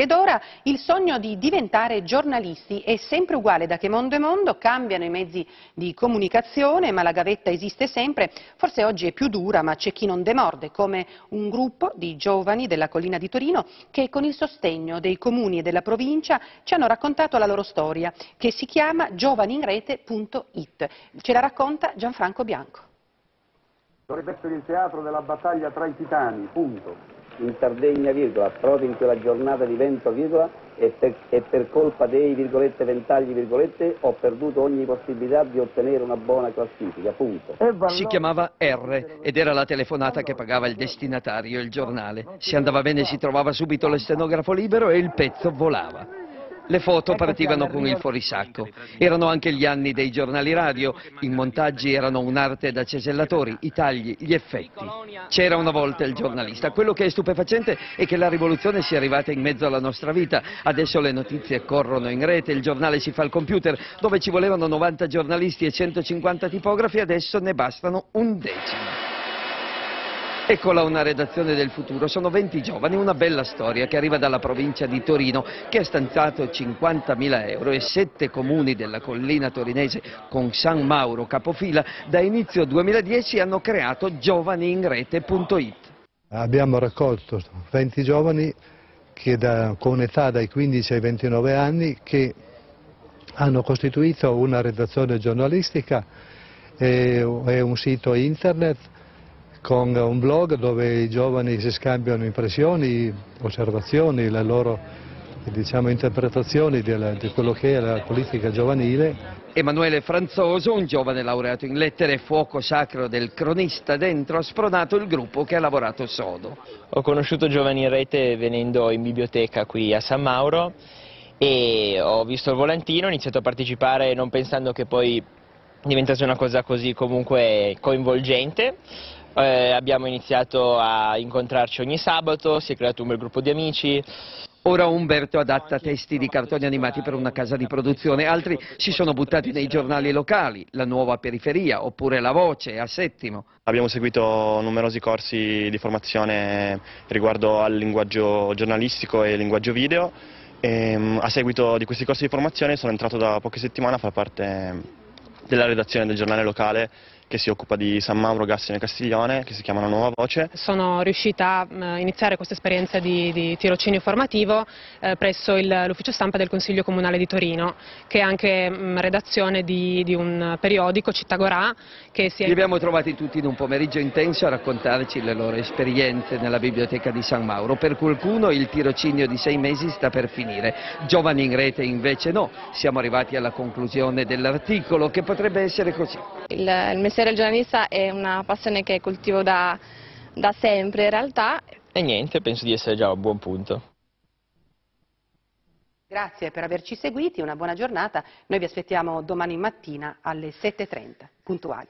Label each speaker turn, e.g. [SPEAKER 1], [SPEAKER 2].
[SPEAKER 1] Ed ora il sogno di diventare giornalisti è sempre uguale da che mondo è mondo, cambiano i mezzi di comunicazione, ma la gavetta esiste sempre, forse oggi è più dura, ma c'è chi non demorde, come un gruppo di giovani della collina di Torino che con il sostegno dei comuni e della provincia ci hanno raccontato la loro storia, che si chiama giovaninrete.it. Ce la racconta Gianfranco Bianco.
[SPEAKER 2] Dovrebbe essere il teatro della battaglia tra i titani, punto
[SPEAKER 3] in Sardegna, virgola, proprio in quella giornata di vento, virgola, e per, e per colpa dei virgolette, ventagli, virgolette, ho perduto ogni possibilità di ottenere una buona classifica, punto.
[SPEAKER 4] Si chiamava R ed era la telefonata che pagava il destinatario, il giornale. Se andava bene si trovava subito lo stenografo libero e il pezzo volava. Le foto partivano con il fuorisacco. Erano anche gli anni dei giornali radio. I montaggi erano un'arte da cesellatori, i tagli, gli effetti. C'era una volta il giornalista. Quello che è stupefacente è che la rivoluzione sia arrivata in mezzo alla nostra vita. Adesso le notizie corrono in rete, il giornale si fa al computer. Dove ci volevano 90 giornalisti e 150 tipografi, adesso ne bastano un decimo. Eccola una redazione del futuro, sono 20 giovani, una bella storia che arriva dalla provincia di Torino che ha stanziato 50.000 euro e sette comuni della collina torinese con San Mauro capofila da inizio 2010 hanno creato giovaniinrete.it.
[SPEAKER 5] Abbiamo raccolto 20 giovani da, con età dai 15 ai 29 anni che hanno costituito una redazione giornalistica e, e un sito internet con un blog dove i giovani si scambiano impressioni, osservazioni, le loro diciamo, interpretazioni della, di quello che è la politica giovanile.
[SPEAKER 4] Emanuele Franzoso, un giovane laureato in lettere, fuoco sacro del cronista dentro, ha spronato il gruppo che ha lavorato sodo.
[SPEAKER 6] Ho conosciuto Giovani in Rete venendo in biblioteca qui a San Mauro e ho visto il volantino, ho iniziato a partecipare non pensando che poi diventasse una cosa così comunque coinvolgente. Eh, abbiamo iniziato a incontrarci ogni sabato, si è creato un bel gruppo di amici.
[SPEAKER 4] Ora Umberto adatta testi di cartoni animati per una casa di produzione, altri si sono buttati nei giornali locali, La Nuova Periferia oppure La Voce a Settimo.
[SPEAKER 7] Abbiamo seguito numerosi corsi di formazione riguardo al linguaggio giornalistico e linguaggio video e mm, a seguito di questi corsi di formazione sono entrato da poche settimane a far parte della redazione del giornale locale che si occupa di San Mauro, Gassino e Castiglione, che si chiama La Nuova Voce.
[SPEAKER 8] Sono riuscita a iniziare questa esperienza di, di tirocinio formativo eh, presso l'ufficio stampa del Consiglio Comunale di Torino, che è anche mh, redazione di, di, un periodico, Città Gorà, che si è...
[SPEAKER 4] Li abbiamo trovati tutti in un pomeriggio intenso a raccontarci le loro esperienze nella biblioteca di San Mauro. Per qualcuno il tirocinio di sei mesi sta per finire, giovani in rete invece no. Siamo arrivati alla conclusione dell'articolo che potrebbe essere così.
[SPEAKER 9] Il, il mestiere giornalista è una passione che coltivo da, da sempre in realtà.
[SPEAKER 6] E niente, penso di essere già a un buon punto.
[SPEAKER 1] Grazie per averci seguiti, una buona giornata. Noi vi aspettiamo domani mattina alle 7.30, puntuali.